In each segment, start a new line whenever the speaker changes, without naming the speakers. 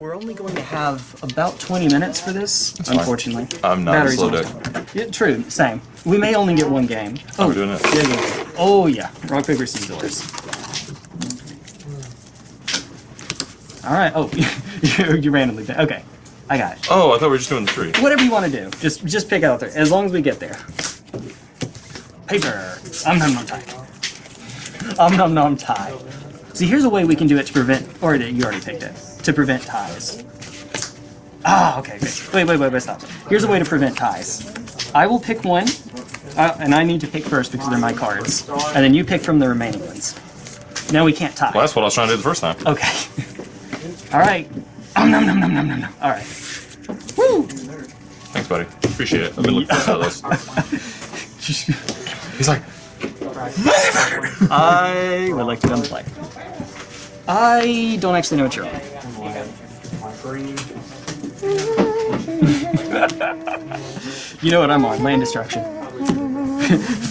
We're only going to have about 20 minutes for this,
fine.
unfortunately.
I'm not
Battery's
slow deck.
Yeah, true, same. We may only get one game. Oh,
we're doing it.
Yeah, yeah, yeah. Oh, yeah. Rock, paper, scissors. Alright, oh, you, you randomly pick. Okay, I got it.
Oh, I thought we were just doing the three.
Whatever you want to do, just just pick out there, as long as we get there. Paper. Um nom nom tie. Um nom nom tie. See, here's a way we can do it to prevent, or you already picked it, to prevent ties. Ah, okay, okay. Wait, wait, wait, wait, stop. Here's a way to prevent ties. I will pick one, uh, and I need to pick first because they're my cards, and then you pick from the remaining ones. Now we can't tie.
Well, that's what I was trying to do the first time.
Okay. All right. Um nom nom nom nom nom nom. All right. Woo!
Thanks, buddy. Appreciate it. I've been looking for this. He's like,
I would like to come play. I don't actually know what you're on. you know what I'm on, land destruction.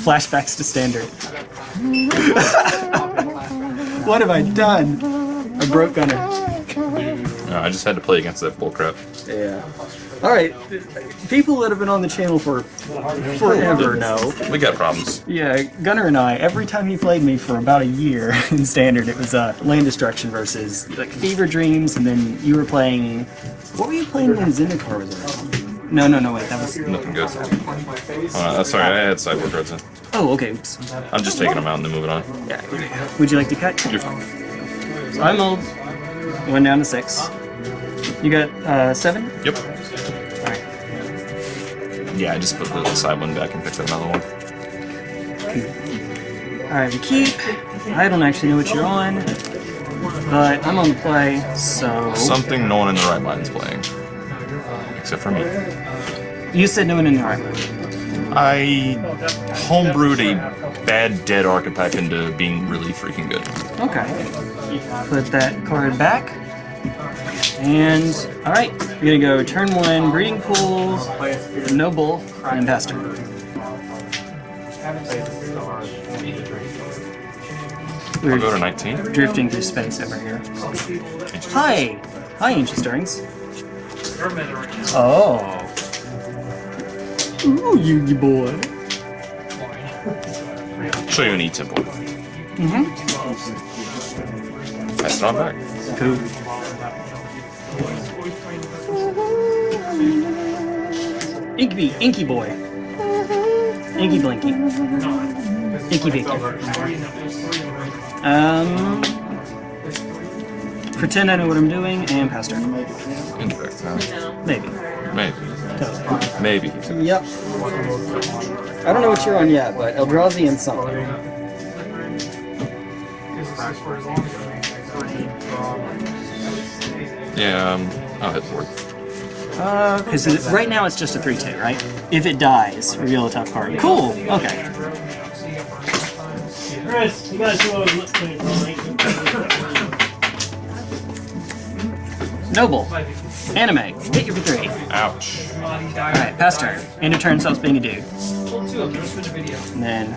Flashbacks to standard. what have I done? I broke Gunner.
no, I just had to play against that bullcrap.
Yeah. Alright, people that have been on the channel for forever know.
We got problems.
Yeah, Gunner and I, every time he played me for about a year in Standard, it was uh, Land Destruction versus like Fever Dreams, and then you were playing. What were you playing when Zendikar was around? No, no, no, wait, that was.
Nothing good. Uh, sorry, I had sideboard cards in.
Oh, okay. Oops.
I'm just taking them out and then moving on.
Yeah. Would you like to cut?
You're fine.
So I'm old. Went down to six. You got uh, seven?
Yep.
Alright.
Yeah, I just put the side one back and picked up another one.
Alright, we keep. I don't actually know what you're on, but I'm on the play, so.
Something no one in the right mind is playing. Except for me.
You said no one in the right. mind.
I homebrewed a bad dead archetype into being really freaking good.
Okay. Put that card back. And, alright, we're gonna go turn one, breeding pools, noble, and.
I'll
We're
go to 19.
drifting through space over here. Hi! Hi, Ancient Stirrings. Oh. Ooh, you boy.
Show you an E temple.
Mm-hmm.
Pass it on back.
Cool. Inky, Inky boy. Inky Blinky. Inky Victor. Um, pretend I know what I'm doing, and pester.
Incorrect, huh?
Maybe.
Maybe.
Totally.
Maybe.
Yep. I don't know what you're on yet, but Eldrazi and something.
Yeah, um, I'll hit board.
Uh, because right now it's just a 3-2, right? If it dies, reveal a tough card. Cool! Okay.
Chris, you gotta see what I was listening for.
Noble. Anime. Hit your for 3.
Ouch.
Alright, pass turn. End of turn stops being a dude. And then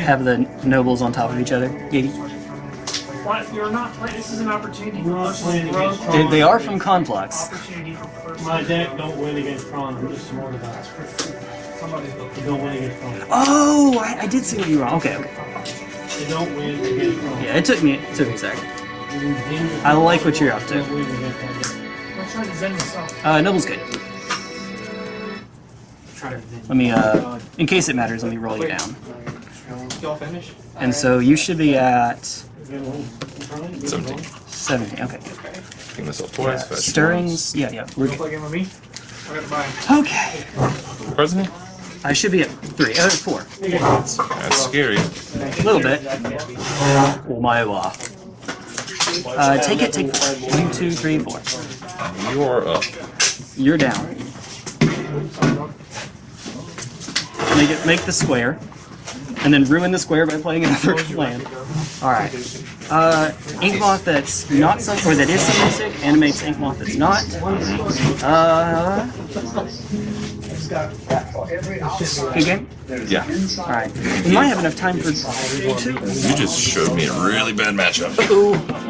have the nobles on top of each other. Maybe.
What? You're not playing. This is an opportunity
We're not playing
to grow.
against
They, they are from Conflux.
Opportunity for personal.
My deck don't win against Tron. I'm just smart about it. They don't win against Tron.
Oh, I, I did see what you were on. Okay, okay.
They don't win against Tron.
Yeah, it took me it took me a second. I like what you're up to.
don't win against that deck.
I'm trying to zen myself.
Uh, Noble's good. Let me, uh, in case it matters, let me roll you down.
Y'all finish?
And so you should be at
17.
70. Okay.
Ping this up twice. fetch
Stirrings. Yeah, yeah. We're
Play
good.
a game with me? I gotta.
Okay.
once. President?
I should be at three. Uh, four.
That's scary.
A little bit. Oh my wa. Uh, take it, take four. One, two, three, four.
You're up.
You're down. Make it make the square. And then ruin the square by playing another land. Alright. Uh Inkmoth that's not some or that is some music, animates Inkmoth that's not. Uh Good game?
Yeah.
Alright. We might have enough time for two.
You just showed me a really bad matchup.
Ooh.